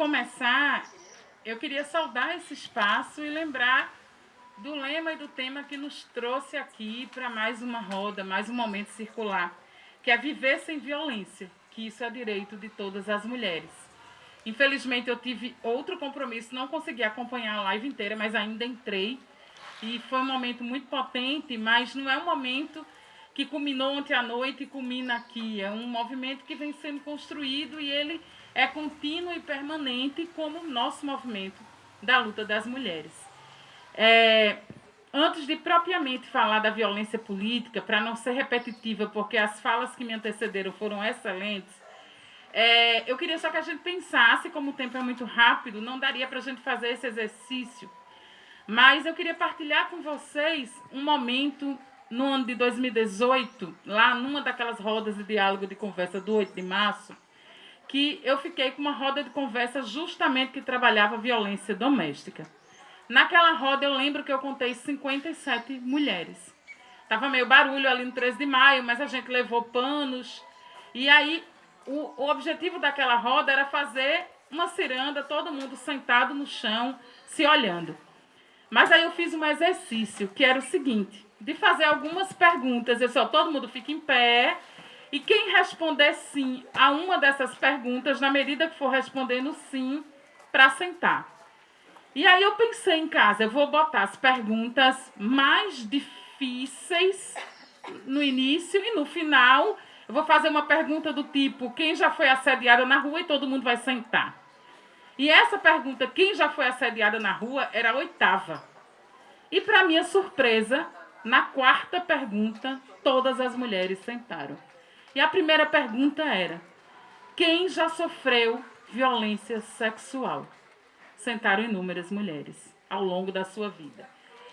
começar, eu queria saudar esse espaço e lembrar do lema e do tema que nos trouxe aqui para mais uma roda, mais um momento circular, que é viver sem violência, que isso é direito de todas as mulheres. Infelizmente eu tive outro compromisso, não consegui acompanhar a live inteira, mas ainda entrei e foi um momento muito potente, mas não é um momento que culminou ontem à noite e culmina aqui. É um movimento que vem sendo construído e ele é contínuo e permanente como nosso movimento da luta das mulheres. É, antes de propriamente falar da violência política, para não ser repetitiva, porque as falas que me antecederam foram excelentes, é, eu queria só que a gente pensasse, como o tempo é muito rápido, não daria para a gente fazer esse exercício, mas eu queria partilhar com vocês um momento no ano de 2018, lá numa daquelas rodas de diálogo de conversa do 8 de março, que eu fiquei com uma roda de conversa justamente que trabalhava violência doméstica. Naquela roda eu lembro que eu contei 57 mulheres. Tava meio barulho ali no 13 de maio, mas a gente levou panos. E aí o, o objetivo daquela roda era fazer uma ciranda, todo mundo sentado no chão, se olhando. Mas aí eu fiz um exercício, que era o seguinte, de fazer algumas perguntas. Eu só todo mundo fica em pé. E quem responder sim a uma dessas perguntas, na medida que for respondendo sim, para sentar. E aí eu pensei em casa, eu vou botar as perguntas mais difíceis no início e no final eu vou fazer uma pergunta do tipo: quem já foi assediada na rua e todo mundo vai sentar. E essa pergunta, quem já foi assediada na rua, era a oitava. E para minha surpresa, na quarta pergunta, todas as mulheres sentaram. E a primeira pergunta era: quem já sofreu violência sexual? Sentaram inúmeras mulheres ao longo da sua vida.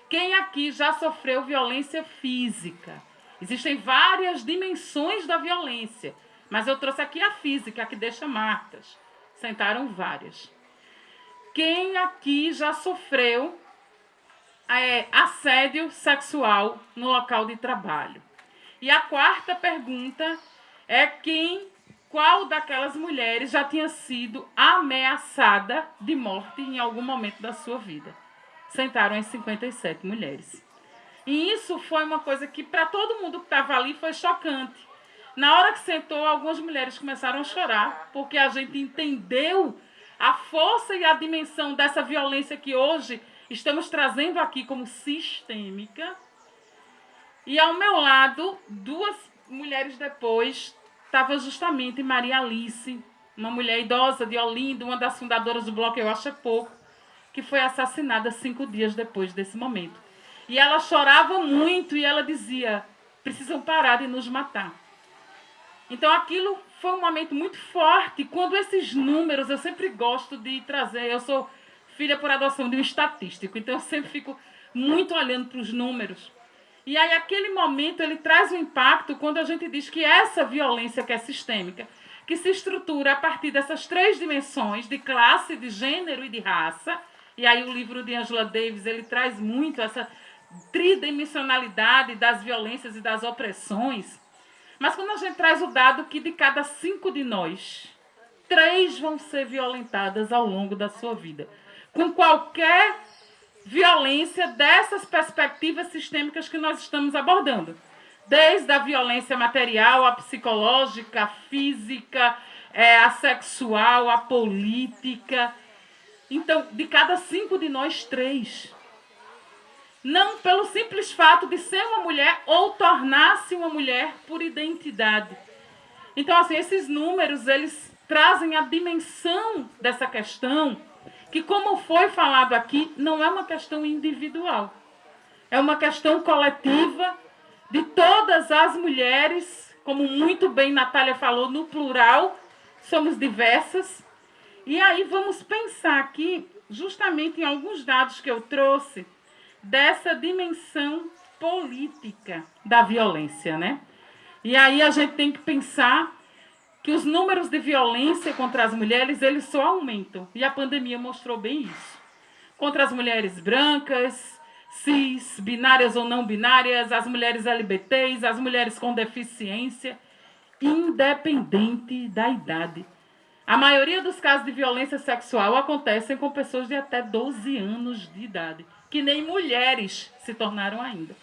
Quem aqui já sofreu violência física? Existem várias dimensões da violência, mas eu trouxe aqui a física, a que deixa marcas. Sentaram várias. Quem aqui já sofreu é, assédio sexual no local de trabalho. E a quarta pergunta é quem, qual daquelas mulheres já tinha sido ameaçada de morte em algum momento da sua vida. Sentaram as 57 mulheres. E isso foi uma coisa que para todo mundo que estava ali foi chocante. Na hora que sentou, algumas mulheres começaram a chorar, porque a gente entendeu a força e a dimensão dessa violência que hoje estamos trazendo aqui como sistêmica. E ao meu lado, duas mulheres depois, estava justamente Maria Alice, uma mulher idosa de Olinda, uma das fundadoras do Bloco Eu Acho é Pouco, que foi assassinada cinco dias depois desse momento. E ela chorava muito e ela dizia: precisam parar de nos matar. Então aquilo foi um momento muito forte. Quando esses números, eu sempre gosto de trazer, eu sou filha por adoção de um estatístico, então eu sempre fico muito olhando para os números. E aí, aquele momento, ele traz um impacto quando a gente diz que essa violência que é sistêmica, que se estrutura a partir dessas três dimensões, de classe, de gênero e de raça, e aí o livro de Angela Davis, ele traz muito essa tridimensionalidade das violências e das opressões. Mas quando a gente traz o dado que de cada cinco de nós, três vão ser violentadas ao longo da sua vida com qualquer violência dessas perspectivas sistêmicas que nós estamos abordando. Desde a violência material, a psicológica, a física, é, a sexual, a política. Então, de cada cinco de nós, três. Não pelo simples fato de ser uma mulher ou tornar-se uma mulher por identidade. Então, assim, esses números, eles trazem a dimensão dessa questão que, como foi falado aqui, não é uma questão individual. É uma questão coletiva de todas as mulheres, como muito bem Natália falou, no plural, somos diversas. E aí vamos pensar aqui, justamente em alguns dados que eu trouxe, dessa dimensão política da violência, né? E aí a gente tem que pensar que os números de violência contra as mulheres eles só aumentam. E a pandemia mostrou bem isso. Contra as mulheres brancas, cis, binárias ou não binárias, as mulheres LGBTs, as mulheres com deficiência, independente da idade. A maioria dos casos de violência sexual acontecem com pessoas de até 12 anos de idade, que nem mulheres se tornaram ainda.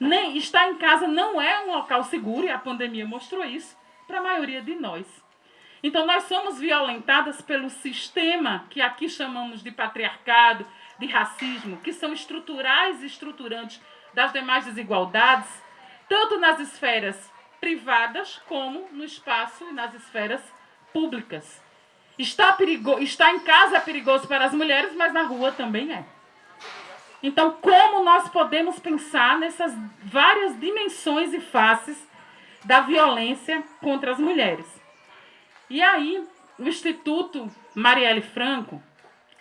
Nem estar em casa não é um local seguro, e a pandemia mostrou isso para a maioria de nós. Então, nós somos violentadas pelo sistema que aqui chamamos de patriarcado, de racismo, que são estruturais e estruturantes das demais desigualdades, tanto nas esferas privadas como no espaço e nas esferas públicas. Está, perigo... Está em casa é perigoso para as mulheres, mas na rua também é. Então, como nós podemos pensar nessas várias dimensões e faces da violência contra as mulheres? E aí, o Instituto Marielle Franco,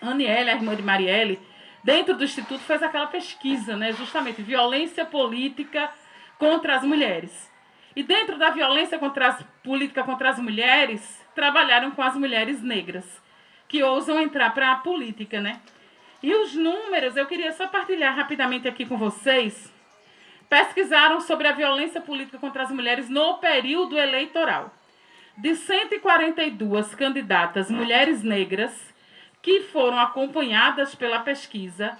Aniele, a irmã de Marielle, dentro do Instituto fez aquela pesquisa, né, justamente, violência política contra as mulheres. E dentro da violência contra as, política contra as mulheres, trabalharam com as mulheres negras, que ousam entrar para a política, né? E os números, eu queria só partilhar rapidamente aqui com vocês. Pesquisaram sobre a violência política contra as mulheres no período eleitoral. De 142 candidatas mulheres negras que foram acompanhadas pela pesquisa,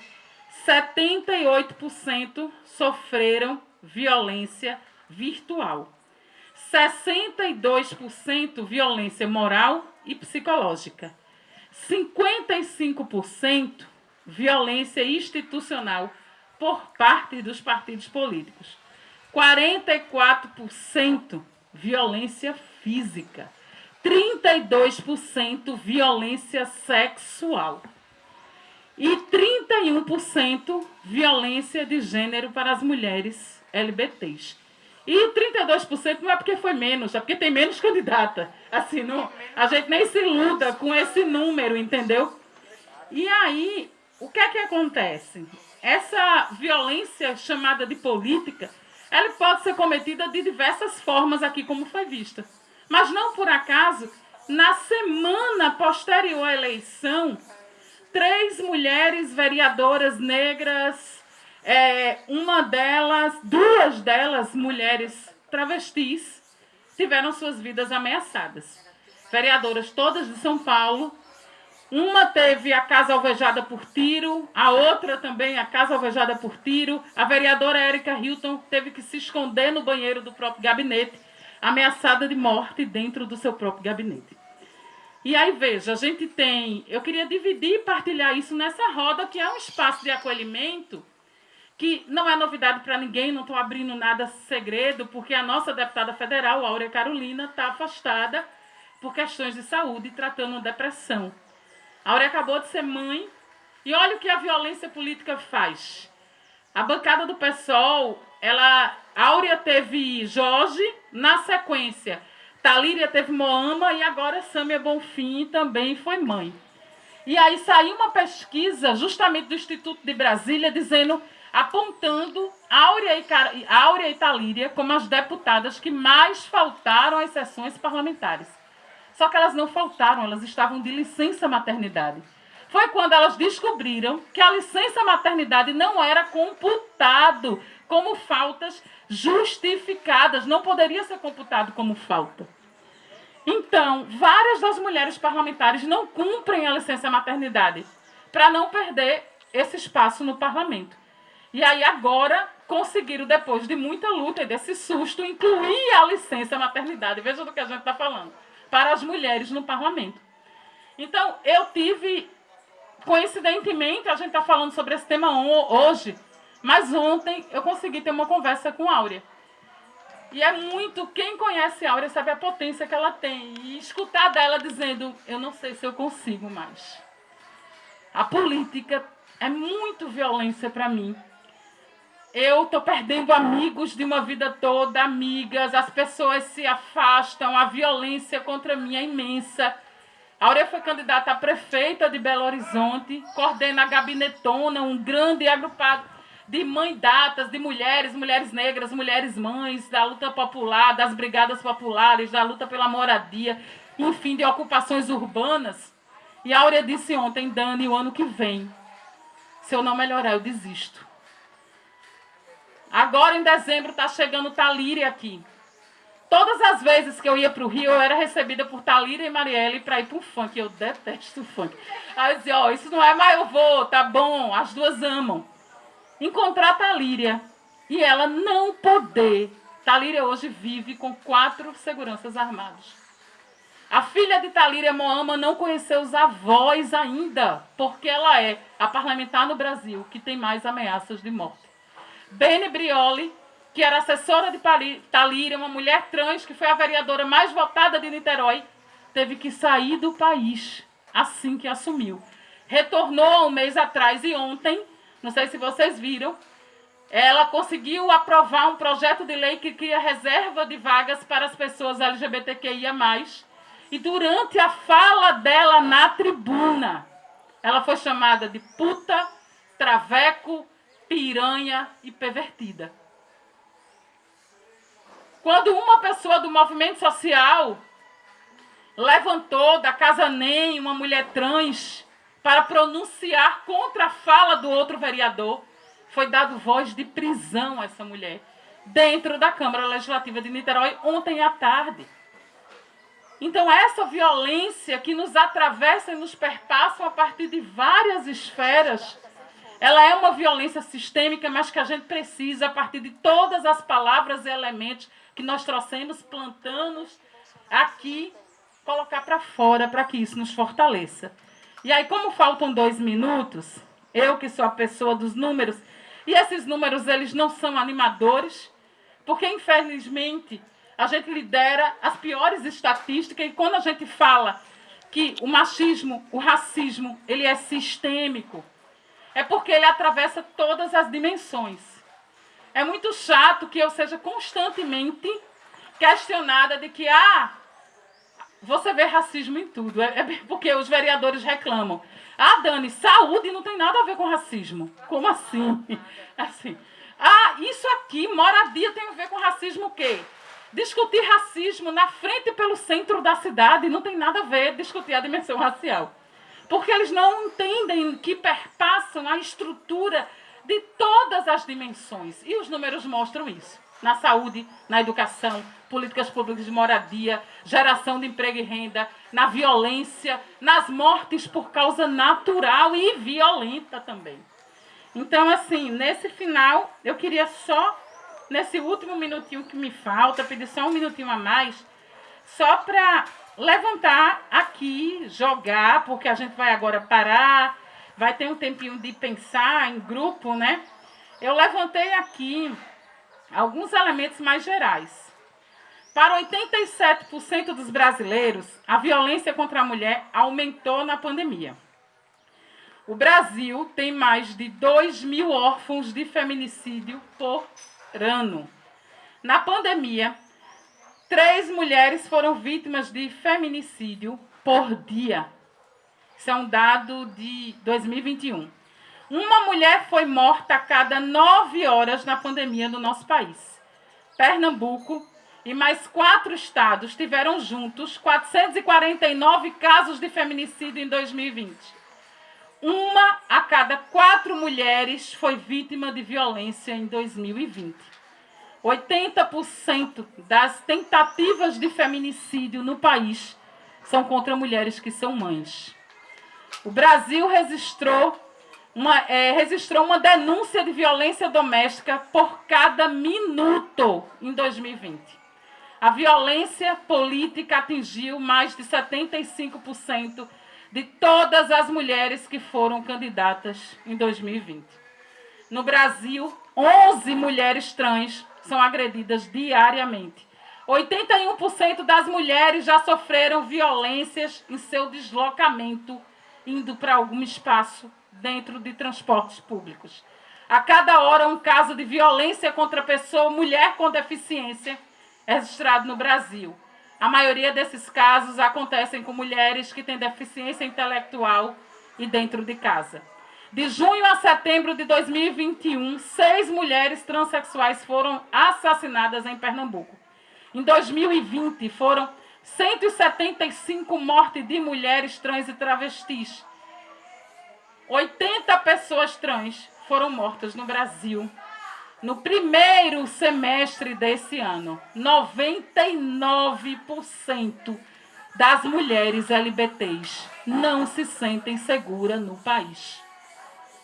78% sofreram violência virtual. 62% violência moral e psicológica. 55% violência institucional por parte dos partidos políticos. 44% violência física. 32% violência sexual. E 31% violência de gênero para as mulheres LBTs. E 32% não é porque foi menos, é porque tem menos candidata. Assim, não, a gente nem se iluda com esse número, entendeu? E aí, o que é que acontece? Essa violência chamada de política, ela pode ser cometida de diversas formas aqui, como foi vista. Mas não por acaso, na semana posterior à eleição, três mulheres vereadoras negras, é, uma delas, duas delas, mulheres travestis, tiveram suas vidas ameaçadas. Vereadoras todas de São Paulo, uma teve a casa alvejada por tiro, a outra também a casa alvejada por tiro. A vereadora Érica Hilton teve que se esconder no banheiro do próprio gabinete, ameaçada de morte dentro do seu próprio gabinete. E aí, veja, a gente tem. Eu queria dividir e partilhar isso nessa roda, que é um espaço de acolhimento, que não é novidade para ninguém, não estou abrindo nada segredo, porque a nossa deputada federal, Áurea Carolina, está afastada por questões de saúde, tratando depressão. Áurea acabou de ser mãe e olha o que a violência política faz. A bancada do PSOL, ela, Áurea teve Jorge, na sequência, Talíria teve Moama e agora Sâmia Bonfim também foi mãe. E aí saiu uma pesquisa justamente do Instituto de Brasília dizendo, apontando Áurea e, Áurea e Talíria como as deputadas que mais faltaram às sessões parlamentares. Só que elas não faltaram, elas estavam de licença maternidade. Foi quando elas descobriram que a licença maternidade não era computado como faltas justificadas, não poderia ser computado como falta. Então, várias das mulheres parlamentares não cumprem a licença maternidade para não perder esse espaço no parlamento. E aí agora conseguiram, depois de muita luta e desse susto, incluir a licença maternidade. Veja do que a gente está falando para as mulheres no parlamento. Então, eu tive, coincidentemente, a gente está falando sobre esse tema hoje, mas ontem eu consegui ter uma conversa com Áurea. E é muito, quem conhece a Áurea sabe a potência que ela tem. E escutar dela dizendo, eu não sei se eu consigo mais. A política é muito violência para mim. Eu estou perdendo amigos de uma vida toda, amigas, as pessoas se afastam, a violência contra mim é imensa. A Aurea foi candidata a prefeita de Belo Horizonte, coordena a Gabinetona, um grande agrupado de mãe datas, de mulheres, mulheres negras, mulheres mães, da luta popular, das brigadas populares, da luta pela moradia, enfim, de ocupações urbanas. E a Aurea disse ontem, Dani, o ano que vem, se eu não melhorar, eu desisto. Agora em dezembro está chegando Talíria aqui. Todas as vezes que eu ia para o Rio, eu era recebida por Talira e Marielle para ir para o funk. Eu detesto o funk. Aí eu dizia, ó, oh, isso não é, mas eu vou, tá bom. As duas amam. Encontrar Talíria e ela não poder. Talíria hoje vive com quatro seguranças armados. A filha de Talíria Moama não conheceu os avós ainda, porque ela é a parlamentar no Brasil que tem mais ameaças de morte. Bene Brioli que era assessora de Talíria, uma mulher trans, que foi a vereadora mais votada de Niterói, teve que sair do país assim que assumiu. Retornou um mês atrás e ontem, não sei se vocês viram, ela conseguiu aprovar um projeto de lei que cria reserva de vagas para as pessoas LGBTQIA+. E durante a fala dela na tribuna, ela foi chamada de puta, traveco, piranha e pervertida. Quando uma pessoa do movimento social levantou da casa NEM uma mulher trans para pronunciar contra a fala do outro vereador, foi dado voz de prisão a essa mulher dentro da Câmara Legislativa de Niterói ontem à tarde. Então, essa violência que nos atravessa e nos perpassa a partir de várias esferas, ela é uma violência sistêmica, mas que a gente precisa, a partir de todas as palavras e elementos que nós trouxemos, plantamos aqui, colocar para fora para que isso nos fortaleça. E aí, como faltam dois minutos, eu que sou a pessoa dos números, e esses números eles não são animadores, porque infelizmente a gente lidera as piores estatísticas e quando a gente fala que o machismo, o racismo, ele é sistêmico, é porque ele atravessa todas as dimensões. É muito chato que eu seja constantemente questionada de que, ah, você vê racismo em tudo. É, é porque os vereadores reclamam. Ah, Dani, saúde não tem nada a ver com racismo. Como assim? Assim. Ah, isso aqui, moradia tem a ver com racismo o quê? Discutir racismo na frente e pelo centro da cidade não tem nada a ver discutir a dimensão racial. Porque eles não entendem que perpassam a estrutura de todas as dimensões. E os números mostram isso. Na saúde, na educação, políticas públicas de moradia, geração de emprego e renda, na violência, nas mortes por causa natural e violenta também. Então, assim, nesse final, eu queria só, nesse último minutinho que me falta, pedir só um minutinho a mais, só para levantar aqui, jogar, porque a gente vai agora parar, vai ter um tempinho de pensar em grupo, né? Eu levantei aqui alguns elementos mais gerais. Para 87% dos brasileiros, a violência contra a mulher aumentou na pandemia. O Brasil tem mais de 2 mil órfãos de feminicídio por ano. Na pandemia, três mulheres foram vítimas de feminicídio por dia. Isso é um dado de 2021. Uma mulher foi morta a cada nove horas na pandemia no nosso país. Pernambuco e mais quatro estados tiveram juntos 449 casos de feminicídio em 2020. Uma a cada quatro mulheres foi vítima de violência em 2020. 80% das tentativas de feminicídio no país são contra mulheres que são mães. O Brasil registrou uma, é, registrou uma denúncia de violência doméstica por cada minuto em 2020. A violência política atingiu mais de 75% de todas as mulheres que foram candidatas em 2020. No Brasil, 11 mulheres trans são agredidas diariamente. 81% das mulheres já sofreram violências em seu deslocamento indo para algum espaço dentro de transportes públicos. A cada hora, um caso de violência contra pessoa, mulher com deficiência, é registrado no Brasil. A maioria desses casos acontecem com mulheres que têm deficiência intelectual e dentro de casa. De junho a setembro de 2021, seis mulheres transexuais foram assassinadas em Pernambuco. Em 2020, foram 175 mortes de mulheres trans e travestis. 80 pessoas trans foram mortas no Brasil no primeiro semestre desse ano, 99% das mulheres LBTs não se sentem seguras no país.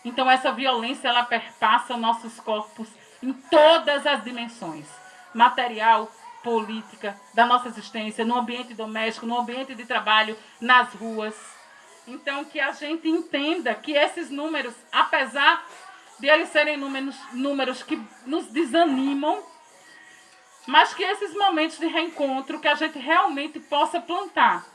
Então essa violência ela perpassa nossos corpos em todas as dimensões, material, política, da nossa existência, no ambiente doméstico, no ambiente de trabalho, nas ruas. Então que a gente entenda que esses números, apesar de eles serem números, números que nos desanimam, mas que esses momentos de reencontro que a gente realmente possa plantar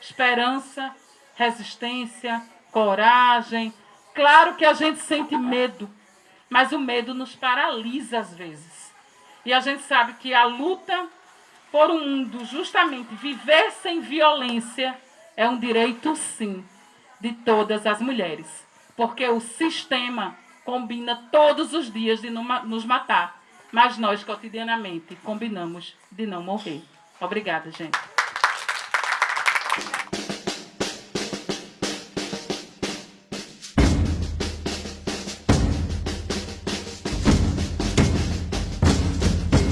esperança, resistência, coragem. Claro que a gente sente medo, mas o medo nos paralisa às vezes. E a gente sabe que a luta por um mundo justamente viver sem violência é um direito sim de todas as mulheres, porque o sistema combina todos os dias de nos matar, mas nós cotidianamente combinamos de não morrer. Obrigada, gente.